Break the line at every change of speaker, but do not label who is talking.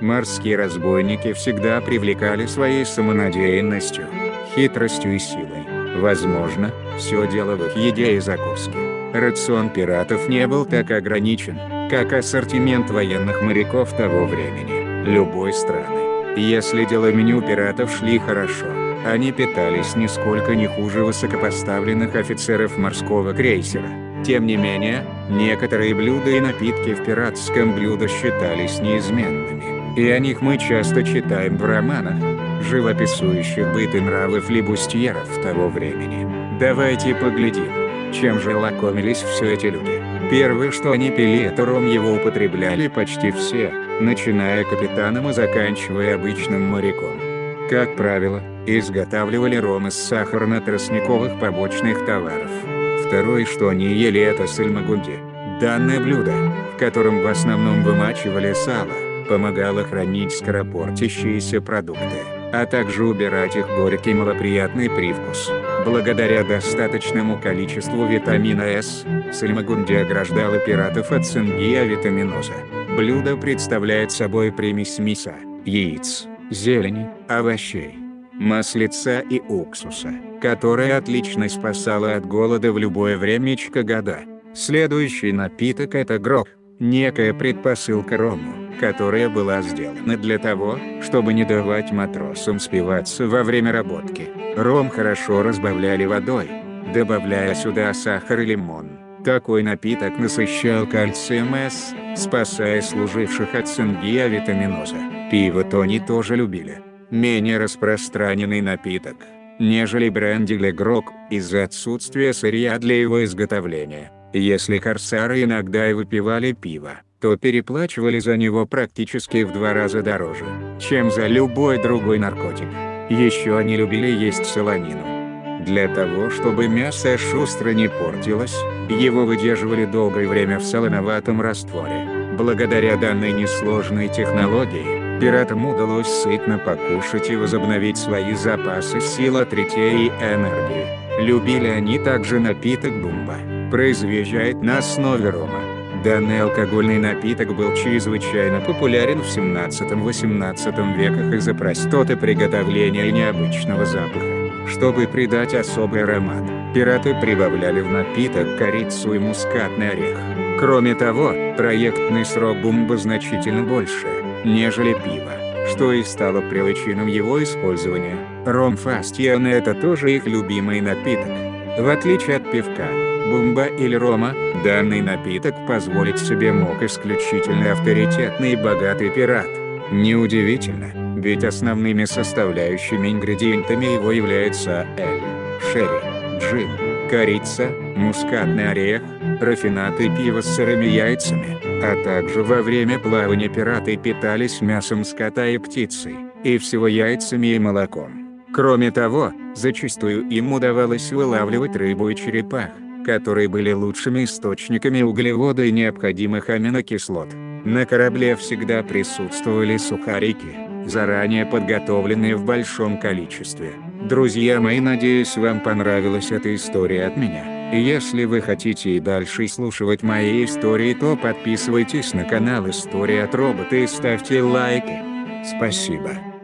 Морские разбойники всегда привлекали своей самонадеянностью, хитростью и силой. Возможно, все дело в их еде и закуске. Рацион пиратов не был так ограничен, как ассортимент военных моряков того времени, любой страны. Если дела меню пиратов шли хорошо, они питались нисколько не хуже высокопоставленных офицеров морского крейсера. Тем не менее, некоторые блюда и напитки в пиратском блюдо считались неизменными, и о них мы часто читаем в романах, живописующих быт и нравы флибустьеров того времени. Давайте поглядим, чем же лакомились все эти люди. Первое что они пили это ром его употребляли почти все, начиная капитаном и заканчивая обычным моряком. Как правило, изготавливали ром из сахарно-тростниковых побочных товаров. Второе что они ели это сальмагунди. Данное блюдо, в котором в основном вымачивали сало, помогало хранить скоропортящиеся продукты, а также убирать их горький малоприятный привкус. Благодаря достаточному количеству витамина С, сальмагунди ограждала пиратов от цингиавитаминоза. Блюдо представляет собой примесь мяса, яиц, зелени, овощей, маслица и уксуса, которая отлично спасала от голода в любое времечко года. Следующий напиток это грог, некая предпосылка рому, которая была сделана для того, чтобы не давать матросам спиваться во время работки. Ром хорошо разбавляли водой, добавляя сюда сахар и лимон. Такой напиток насыщал кальцием С, спасая служивших от цингиавитаминоза. Пиво Тони тоже любили менее распространенный напиток, нежели бренди или грог, из-за отсутствия сырья для его изготовления. Если корсары иногда и выпивали пиво, то переплачивали за него практически в два раза дороже, чем за любой другой наркотик. Еще они любили есть солонину. Для того чтобы мясо шустро не портилось, его выдерживали долгое время в солоноватом растворе. Благодаря данной несложной технологии, Пиратам удалось сытно покушать и возобновить свои запасы сил от и энергии. Любили они также напиток бумба, произведен на основе рома. Данный алкогольный напиток был чрезвычайно популярен в 17-18 веках из-за простоты приготовления и необычного запаха. Чтобы придать особый аромат, пираты прибавляли в напиток корицу и мускатный орех. Кроме того, проектный срок бумба значительно больше нежели пиво, что и стало причиной его использования. Ром Фастиан это тоже их любимый напиток. В отличие от пивка, бумба или рома, данный напиток позволить себе мог исключительно авторитетный и богатый пират. Неудивительно, ведь основными составляющими ингредиентами его являются эль, шерри, джин, корица, мускатный орех, рафинаты пива с сырыми яйцами, а также во время плавания пираты питались мясом скота и птицей, и всего яйцами и молоком. Кроме того, зачастую им удавалось вылавливать рыбу и черепах, которые были лучшими источниками углевода и необходимых аминокислот. На корабле всегда присутствовали сухарики, заранее подготовленные в большом количестве. Друзья мои надеюсь вам понравилась эта история от меня. Если вы хотите и дальше слушать мои истории, то подписывайтесь на канал История от Робота и ставьте лайки. Спасибо.